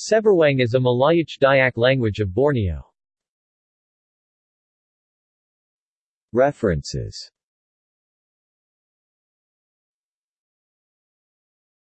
Seberwang is a Malayic Dayak language of Borneo. References